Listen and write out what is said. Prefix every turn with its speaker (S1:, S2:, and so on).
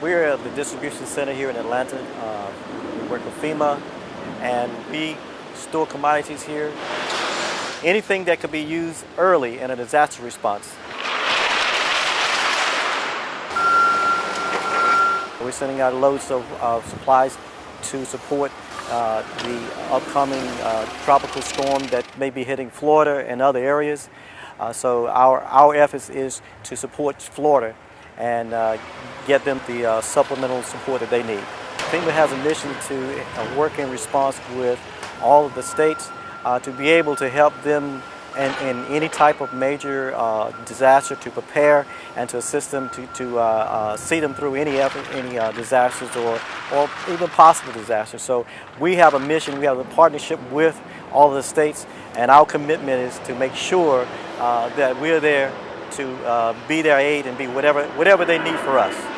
S1: We're at the distribution center here in Atlanta. Uh, we work with FEMA and we store commodities here. Anything that could be used early in a disaster response. We're sending out loads of uh, supplies to support uh, the upcoming uh, tropical storm that may be hitting Florida and other areas. Uh, so our, our efforts is to support Florida and uh, get them the uh, supplemental support that they need. FEMA has a mission to uh, work in response with all of the states uh, to be able to help them in, in any type of major uh, disaster to prepare and to assist them to, to see them through any effort, any disasters or, or even possible disasters. So we have a mission, we have a partnership with all of the states and our commitment is to make sure uh, that we're there to uh, be their aid and be whatever, whatever they need for us.